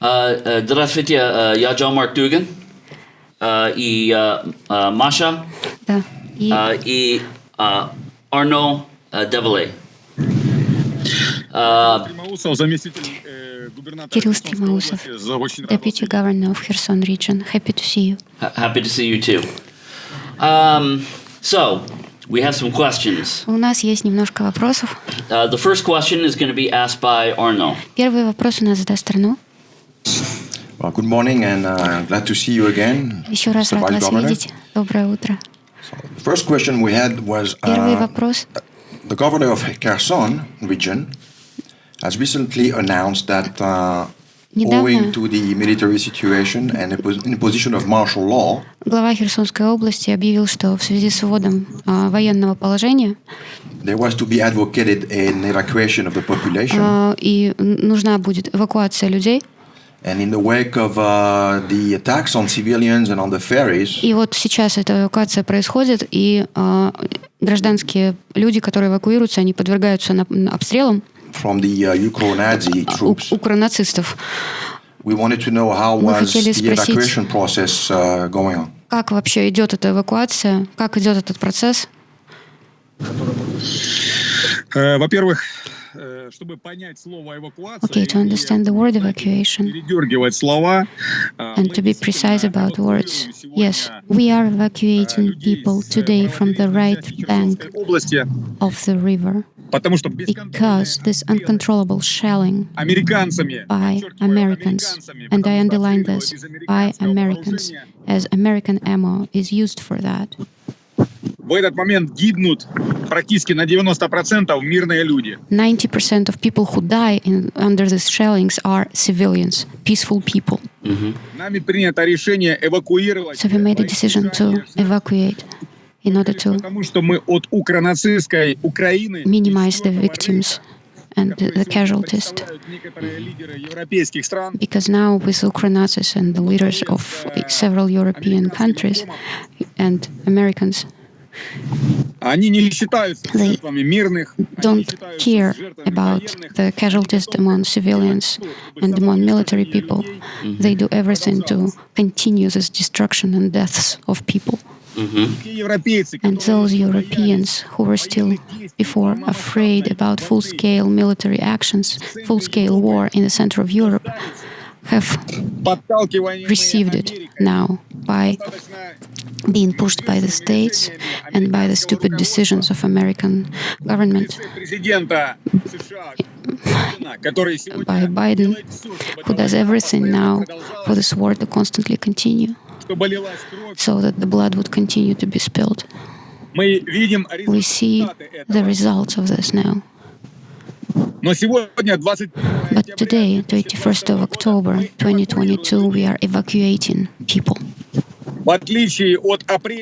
здравствуйте, я Джон Марк Дуган и Маша и Арно Девеле. Кирилл Стремоусов, Deputy Governor of Kherson Region. Happy to see you. Happy to see you too. Um, so, we have some questions. У нас есть немножко вопросов. Uh, the first question is going to be asked by Arno. Первый вопрос у нас задаст Арно. Well, good morning and uh, glad to see you again. Еще раз Mr. рад Vice вас Governor. видеть. Доброе утро. The first question we had was Первый uh, вопрос. the governor of Kherson region has recently announced that uh, Недавно- owing to the military situation and the pos- imposition of martial law, Глава Херсонской области объявил, что в связи с вводом а, военного положения there was to be advocated an evacuation of the population. а, и н- нужна будет эвакуация людей. And in the wake of uh, the attacks on civilians and on the ferries, И вот сейчас эта эвакуация происходит, и а, гражданские люди, которые эвакуируются, они подвергаются на- на обстрелам from the uh, troops, укронацистов. we wanted to know how Мы was хотели the спросить- evacuation process uh, going on. Как вообще идет эта эвакуация? Как идет этот процесс? Э, Во-первых, Okay, to understand the word evacuation and to be precise about words. Yes, we are evacuating people today from the right bank of the river because this uncontrollable shelling by Americans, and I underline this, by Americans, as American ammo is used for that. В этот момент гибнут практически на 90% мирные люди. 90% of people who die in, under these shellings are civilians, peaceful people. Нами принято решение эвакуировать. So we made a decision to evacuate in order to Потому что мы от укронацистской Украины minimize the victims and the, casualties. Because now with Ukronazis and the leaders of several European countries and Americans They don't care about the casualties among civilians and among military people. Mm -hmm. They do everything to continue this destruction and deaths of people. Mm -hmm. And those Europeans who were still before afraid about full-scale military actions, full-scale war in the center of Europe, have received it now by being pushed by the states and by the stupid decisions of American government by Biden, who does everything now for this war to constantly continue so that the blood would continue to be spilled. We see the results of this now. But today, 31st of October 2022, we are evacuating people.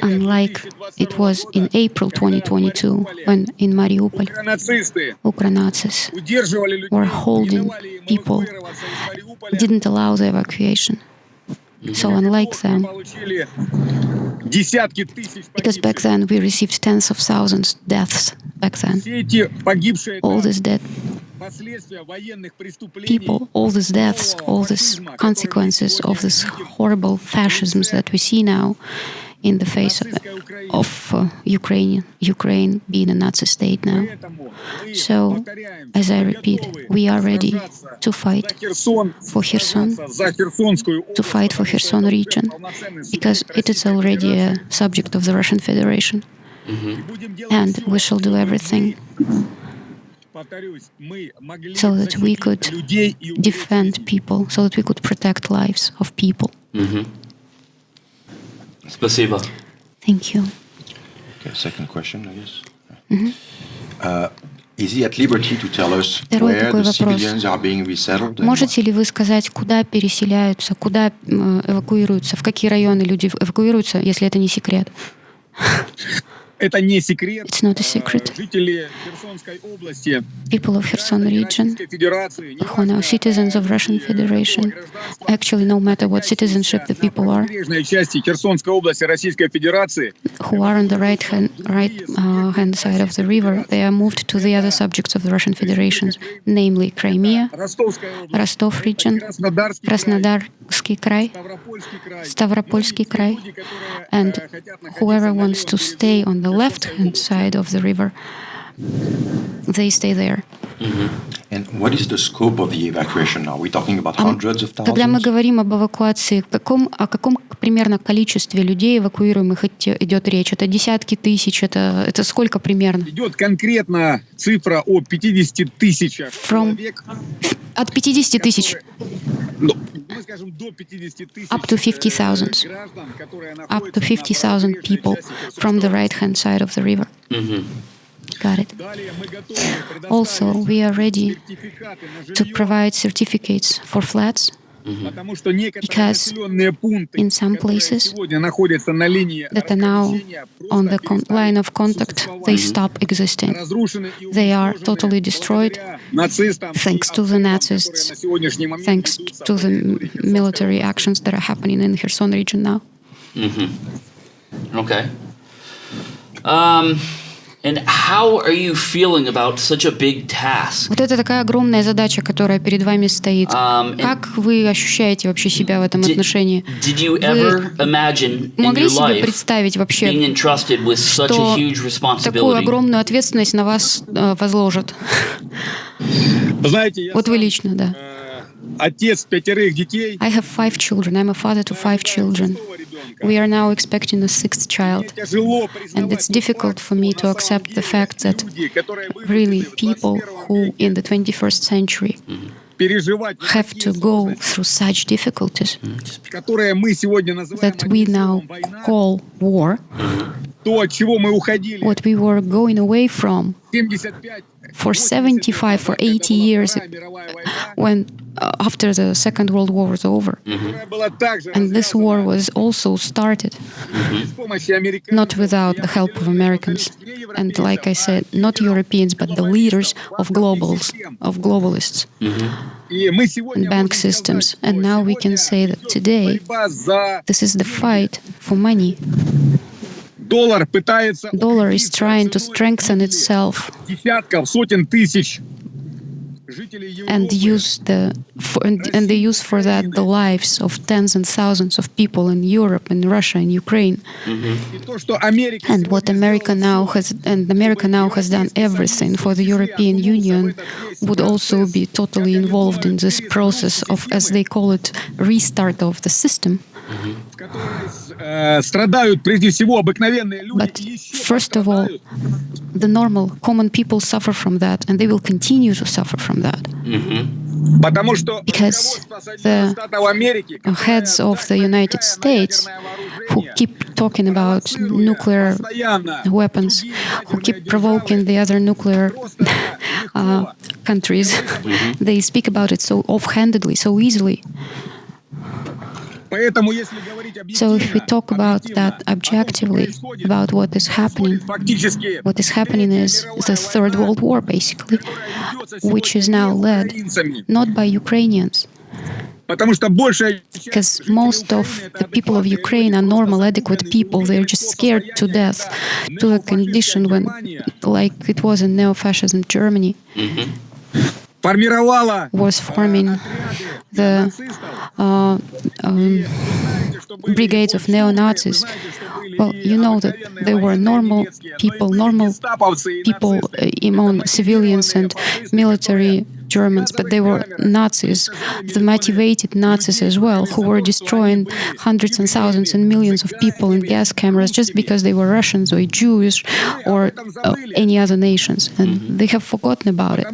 Unlike it was in April 2022, when in Mariupol, Ukranazis were holding people, didn't allow the evacuation. So unlike them, because back then we received tens of thousands deaths back then, all these dead people, all these deaths, all these consequences of this horrible fascisms that we see now in the face of, of uh, Ukraine, Ukraine being a Nazi state now. So, as I repeat, we are ready to fight for Kherson, to fight for Kherson region, because it is already a subject of the Russian Federation. Mm -hmm. And we shall do everything so that we could defend people, so that we could protect lives of people. Спасибо. Thank you. Okay, second question, I guess. Uh, is he at liberty to tell us Второй where такой the вопрос. civilians are being resettled? Можете ли вы сказать, куда переселяются, куда эвакуируются, в какие районы люди эвакуируются, если это не секрет? Это не секрет. It's not a secret. Э, Жители Херсонской области, People of Kherson region, Российской Федерации, who are now citizens of Russian Federation, actually, no matter what citizenship the people are, побережной части Херсонской области Российской Федерации, who are on the right hand right uh, hand side of the river, they are moved to the other subjects of the Russian Federation, namely Crimea, Ростовская область, Rostov region, Краснодарский край, Краснодарский край, Ставропольский край. Ставропольский край, Люди, которые, and э, хотят находиться whoever на wants to левом stay on the left hand side of the river, they stay there. And what is the scope of the evacuation now? We're talking about hundreds of Когда мы thousands? говорим об эвакуации, каком, о каком примерно количестве людей эвакуируемых идет речь? Это десятки тысяч, это, это сколько примерно? Идет конкретно цифра о 50 тысячах From- человек. От 50 тысяч Ну, мы скажем, до 50 тысяч Up to 50,000. э, граждан, которые up to на 50,000 правобережной people from the области. right hand side of the river. Got it. Also, we are ready to provide certificates for flats because in some places that are now on the line of contact, they mm-hmm. stop existing. They are totally destroyed thanks to the Nazis, thanks to the military actions that are happening in Kherson region now. Mm -hmm. Okay. Um, and how are you feeling about such a big task? Вот это такая огромная задача, которая перед вами стоит. Um, Как вы ощущаете вообще себя в этом did, отношении? did you ever imagine in Могли your себе life представить being вообще, entrusted with such a что huge такую responsibility? огромную ответственность на вас э, возложат? Вы знаете, я Вот вы лично, да. э, отец пятерых детей. I have five children. I'm a father to five children. We are now expecting a sixth child. And it's difficult for me to accept the fact that really people who in the 21st century have to go through such difficulties that we now call war, what we were going away from for 75, for 80 years, when uh, after the Second World War was over. Mm-hmm. And this war was also started mm-hmm. not without the help of Americans. And like I said, not Europeans, but the leaders of globals, of globalists. Mm-hmm. And bank systems. And now we can say that today this is the fight for money. Dollar is trying to strengthen itself and use the for, and, and they use for that the lives of tens and thousands of people in Europe, in Russia, in Ukraine. Mm -hmm. And what America now has and America now has done everything for the European Union would also be totally involved in this process of, as they call it, restart of the system. But first of all, the normal, common people suffer from that, and they will continue to suffer from that. Because the heads of the United States, who keep talking about nuclear weapons, who keep provoking the other nuclear uh, countries, they speak about it so offhandedly, so easily. So if we talk about that objectively, about what is happening, what is happening is the Third World War, basically, which is now led not by Ukrainians, because most of the people of Ukraine are normal, adequate people. They're just scared to death, to a condition when, like it was in neo-fascism Germany. Mm -hmm was forming the uh, um, brigades of neo-Nazis. Well, you know that they were normal people, normal people uh, among civilians and military Germans, but they were Nazis, the motivated Nazis as well, who were destroying hundreds and thousands and millions of people in gas cameras just because they were Russians or Jewish or uh, any other nations. And they have forgotten about it.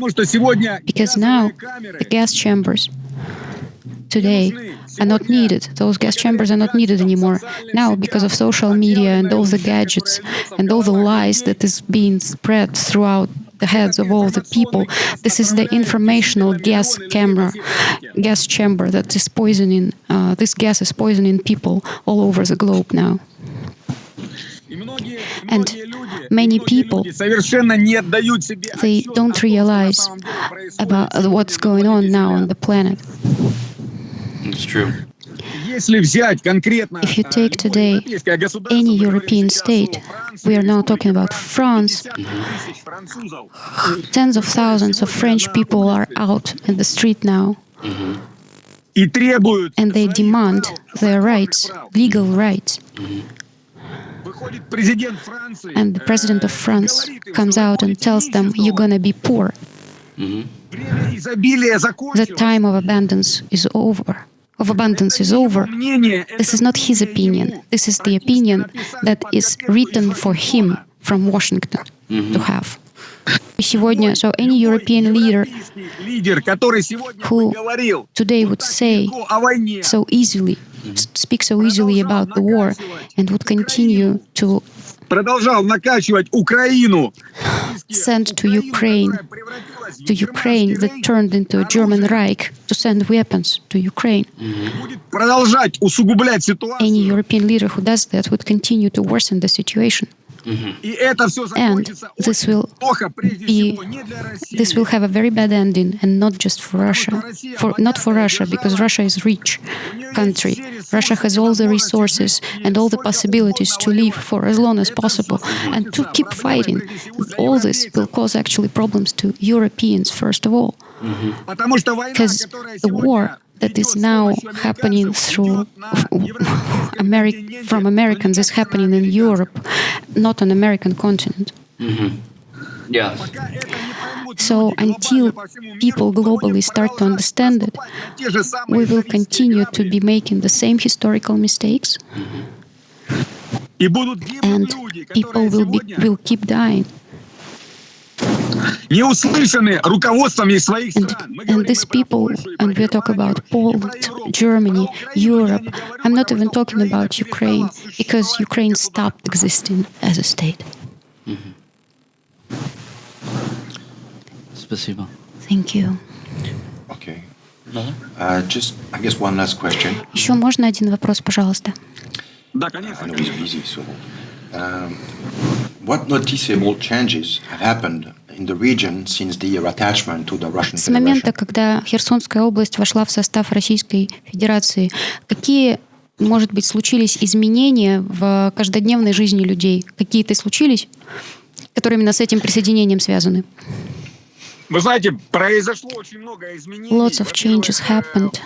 Because now the gas chambers today are not needed. Those gas chambers are not needed anymore. Now, because of social media and all the gadgets and all the lies that is being spread throughout the heads of all the people. This is the informational gas camera, gas chamber that is poisoning, uh, this gas is poisoning people all over the globe now. And many people, they don't realize about what's going on now on the planet. It's true. If you take today any European state, we are now talking about France, tens of thousands of French people are out in the street now. And they demand their rights, legal rights. And the president of France comes out and tells them, you're gonna be poor. The time of abundance is over Of abundance is over. Мнение, This это is not his мнение opinion. ему. This is the Практически opinion написали that под is записку written из for him Вашингтона. from Washington to have. И сегодня, so any Любой European leader европейский лидер, который сегодня who бы говорил today вот would так say легко о войне, so easily, s- speak so easily about the war, and would continue to продолжал накачивать Украину, sent to Ukraine, to Ukraine that turned into a German Reich to send weapons to Ukraine. Any European leader who does that would continue to worsen the situation. Mm-hmm. And this will be, this will have a very bad ending, and not just for Russia, for not for Russia, because Russia is rich country. Russia has all the resources and all the possibilities to live for as long as possible, and to keep fighting. All this will cause actually problems to Europeans first of all, mm-hmm. because the war that is now happening through Ameri from Americans is happening in Europe, not on American continent. Mm -hmm. Yes. So until people globally start to understand it, we will continue to be making the same historical mistakes. Mm -hmm. And people will, be, will keep dying. and стран. Мы and говорим these и про people Польшу, и про and we talk Германию, about и про Poland, Европу. Germany, Про Украину я Europe. не говорю, I'm not потому even что talking Украина about Ukraine перестала because существовать Ukraine как государство. stopped existing as a state. Спасибо. Thank you. Okay. Another? Uh, just, I guess, one last question. Еще можно один вопрос, пожалуйста? Да, I конечно. know he's busy, so. Um, what noticeable changes have happened in the region since the attachment to the Russian С момента, Federation? когда Херсонская область вошла в состав Российской Федерации, какие, может быть, случились изменения в каждодневной жизни людей? Какие-то случились, которые именно с этим присоединением связаны? Вы знаете, произошло очень много изменений. Lots of changes э, happened.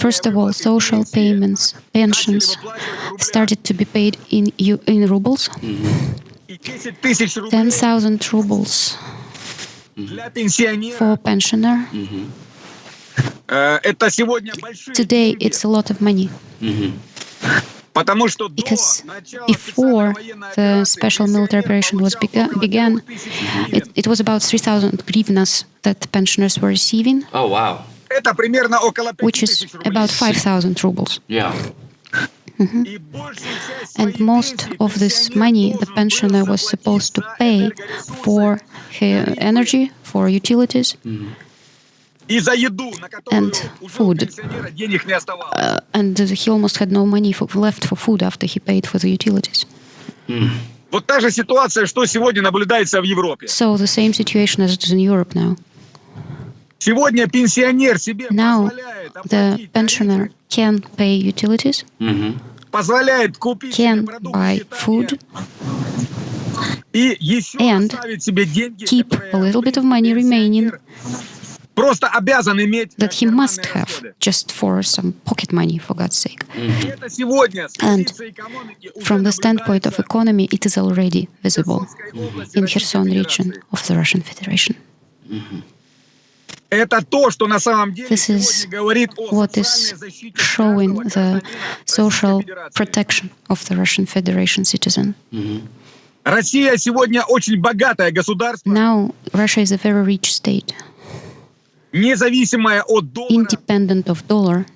First of all, social payments, pensions started to be paid in in rubles. И 10 тысяч рублей 10,000 rubles for pensioner. Today it's a lot of money. Because before the special military operation was bega began, it, it, was about 3,000 grivnas that pensioners were receiving. Oh, wow. Which is about 5,000 rubles. Yeah. Mm-hmm. And most of this money the pensioner was supposed to pay for her energy, for utilities. Mm -hmm and food. Uh, and he almost had no money for, left for food after he paid for the utilities. Mm. So the same situation as it is in Europe now. Now, the pensioner can pay utilities, mm -hmm. can buy food, and keep a little bit of money remaining that he must have just for some pocket money, for God's sake. Mm -hmm. And from the standpoint of economy, it is already visible mm -hmm. in Kherson region of the Russian Federation. Mm -hmm. Это то, что на самом деле This is говорит о what is showing the гражданина social protection of the Russian Federation citizen. Россия сегодня очень богатое государство, Now, Russia is a very rich state, независимое от доллара, independent of dollar,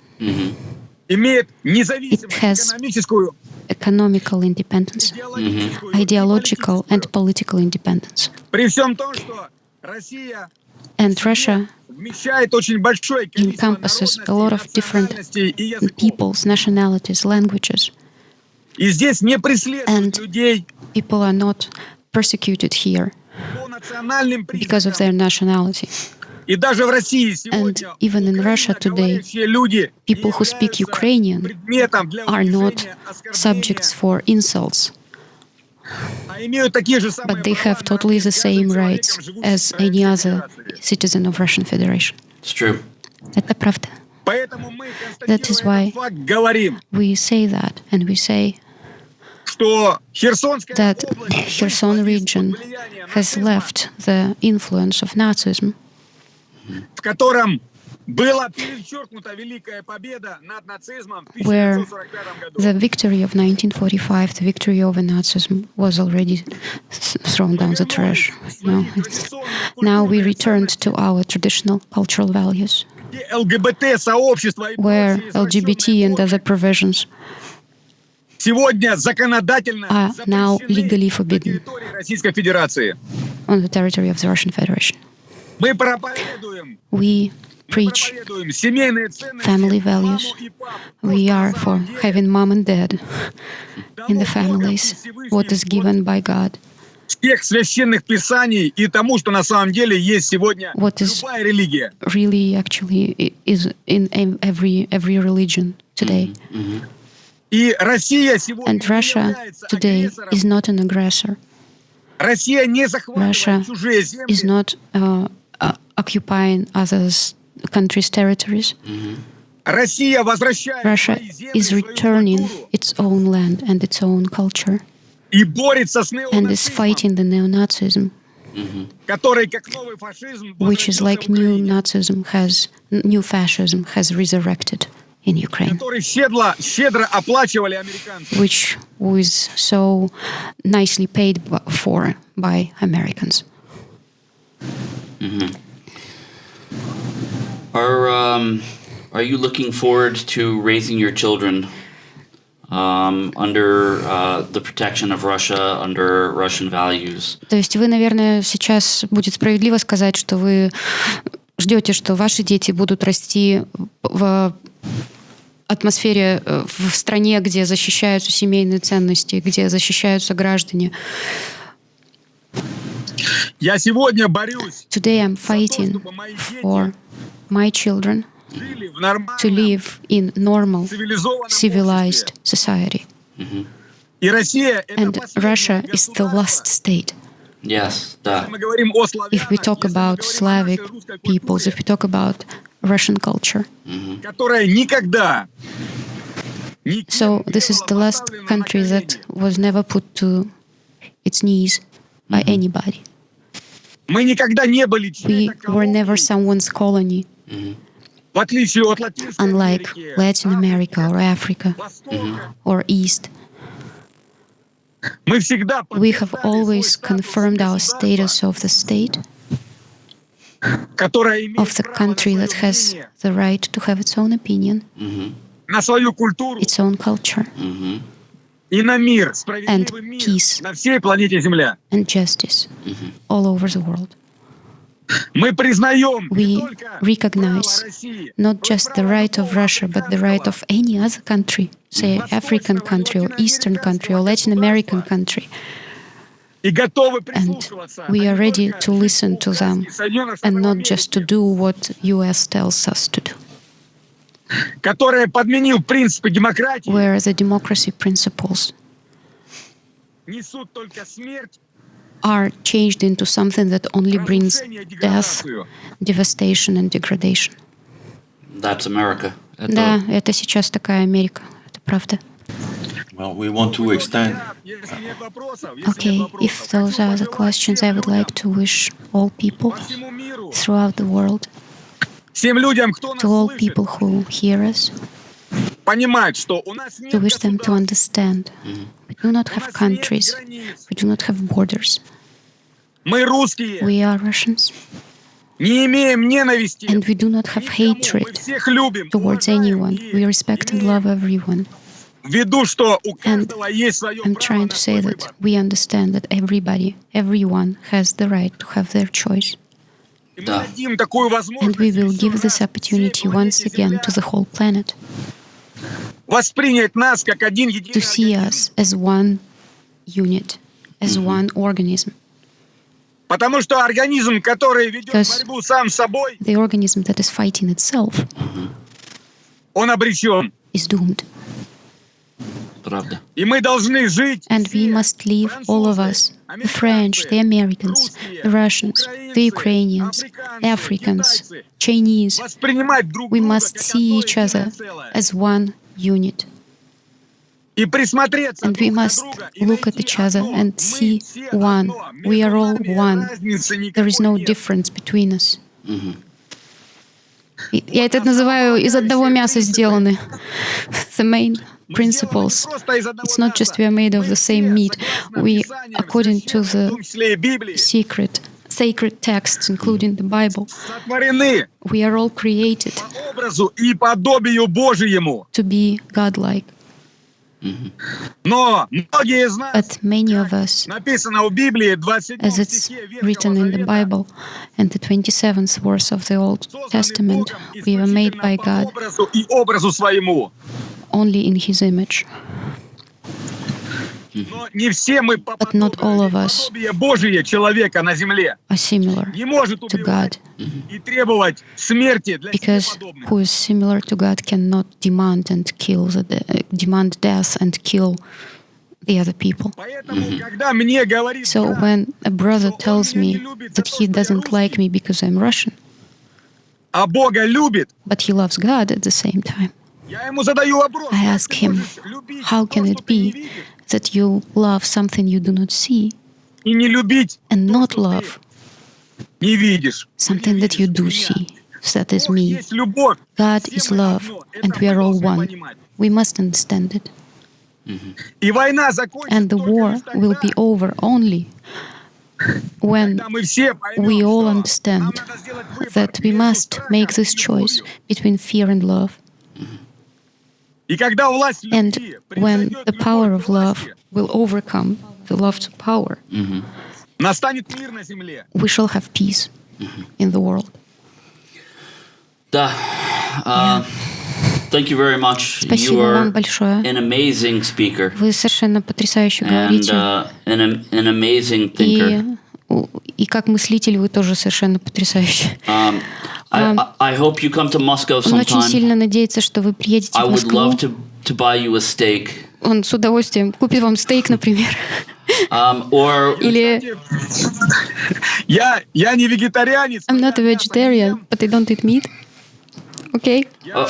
имеет независимую It has экономическую, economical independence, идеологическую ideological и and political independence. При всем том, что Россия And Russia encompasses a lot of different peoples, nationalities, languages. And people are not persecuted here because of their nationality. And even in Russia today, people who speak Ukrainian are not subjects for insults but they права have на totally the каждым same человеком, rights живущим as в any Российской other Федерации. citizen of Russian Federation. It's true. Это правда. Поэтому мы, That is констатируя why этот факт, говорим, We say that, and we say что Херсонская that область Kherson вышла region из-под влияния has нацизма, left the influence of Nazism, where the victory of 1945, the victory over Nazism was already thrown down the trash. No, now we returned to our traditional cultural values, where LGBT and other provisions are now legally forbidden on the territory of the Russian Federation. We preach family values. We are for having mom and dad in the families, what is given by God. What is really actually is in every every religion today. And Russia today is not an aggressor. Russia is not uh, uh, occupying others' country's territories. Russia is returning its own land and its own culture and is fighting the neo-Nazism, which is like new Nazism has, new fascism has resurrected in Ukraine, which was so nicely paid for by Americans. Mm -hmm. Are um, are you looking forward to raising your children um, under uh, the protection of Russia, under Russian values? То есть вы, наверное, сейчас будет справедливо сказать, что вы ждете, что ваши дети будут расти в атмосфере, э, в стране, где защищаются семейные ценности, где защищаются граждане. Я сегодня борюсь Today I'm fighting for my children to live in normal, civilized society. Mm -hmm. And Russia is the last state. Yes, да. If we talk about Slavic peoples, if we talk about Russian culture, mm -hmm. so this is the last country that was never put to its knees by mm -hmm. anybody. We were never someone's colony. Unlike Latin America or Africa or East, we have always confirmed our status of the state, of the country that has the right to have its own opinion, its own culture, and peace, and justice all over the world. We recognize not just the right of Russia, but the right of any other country, say African country or Eastern country or Latin American country. And we are ready to listen to them and not just to do what US tells us to do. Where the democracy principles are changed into something that only brings разрушение, death, деградацию. devastation and degradation. That's America. Это- Да, это сейчас такая Америка, это правда. Well, we want to extend. Если нет вопросов, если Okay, нет if вопросов, those хочу are the пожелать questions, всем I would like людям, to wish all people по всему миру, throughout the world, всем людям, кто нас to all слышит, people who hear us, we wish them to understand. We do not have countries. We do not have borders. We are Russians. And we do not have hatred towards anyone. We respect and love everyone. And I'm trying to say that we understand that everybody, everyone has the right to have their choice. And we will give this opportunity once again to the whole planet. Воспринять нас как один to единый see us as one unit, as one organism. Потому что организм, который ведет Because- борьбу сам с собой, The organism that is fighting itself он обречен. is doomed. Правда. И мы должны жить And we must live, all of us, the French, the Americans, the Russians, the Ukrainians, Africans, Chinese, воспринимать друг we друга must как see одно each other единое целое. as one unit. И присмотреться And we друг на must друга и look at найти each other одно. and Мы see все one. одно. We Между are all нами one. разницы There is no никакой нет. difference between us. И- Я это называю из одного мяса сделаны. The main Мы principles. сделаны не просто из одного It's not just we are made of the same meat. We, according to the в том числе и Библии, secret, sacred texts, including the Bible. We are all created to be godlike. Mm -hmm. But many of us, as it's written in the Bible, and the 27th verse of the Old Testament, we were made by God only in His image. But not all of us. are similar to God. Because who is similar to God cannot demand and kill the de eh, demand death and kill the other people. So when a brother tells me that he doesn't like me because I'm Russian, but he loves God at the same time, I ask him, how can it be that you love something you do not see and not love something that you do see. So that is me. God is love, and we are all one. We must understand it. Mm -hmm. And the war will be over only when we all understand that we must make this choice between fear and love. И когда власть And любви when превзойдет the любовь power к of love власти, will overcome the love to power, настанет мир на земле. we shall have peace in the world. Да. Uh, Thank you very much. Спасибо you are вам большое. an amazing speaker Вы совершенно потрясающе and говорите. uh, an, am- an amazing thinker. И, у- и как мыслитель вы тоже совершенно потрясающий. Um, I, Um, I I hope you come to Moscow Он очень sometime. сильно надеется, что вы приедете I в would Москву. love to, to buy you a steak. Он с удовольствием купит вам стейк, например. Um, or Или Я, я не вегетарианец. I'm not a vegetarian, but I don't eat meat. Okay? Oh.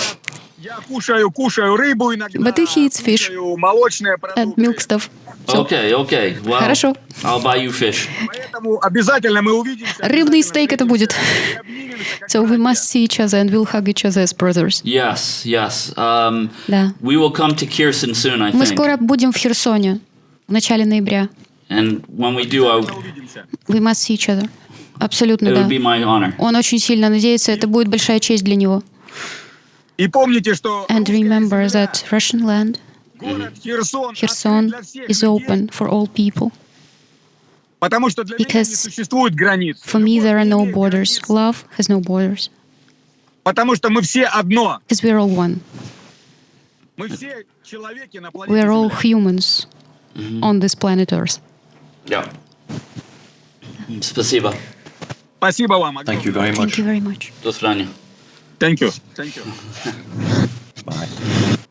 Я кушаю, кушаю рыбу иногда. But he eats fish. молочные And продукты. milk stuff. So, okay, okay. Well, Хорошо. I'll buy you fish. Поэтому обязательно мы увидимся. Рыбный стейк это будет. So we must see each other and we'll hug each other as brothers. Yes, yes. Um, Да. we will come to Kherson soon, I Мы think. скоро будем в Херсоне в начале ноября. And when we do, I. We must see each other. Абсолютно, it да. would be my honor. Он очень сильно надеется, это будет большая честь для него. И помните, что And русская remember земля, that Russian land, город Херсон, Kherson, открыт для всех is людей, open for all people. Потому что для меня не because существует границ. For me, there are no Любовь не имеет borders. границ, Love has no borders. Потому что мы все одно. Because we're all one. Мы все человеки на We планете are all Земля. humans on this planet Earth. Yeah. Спасибо. Спасибо вам. Thank you very Thank much. you very much. До свидания. Thank you. Thank you. Bye.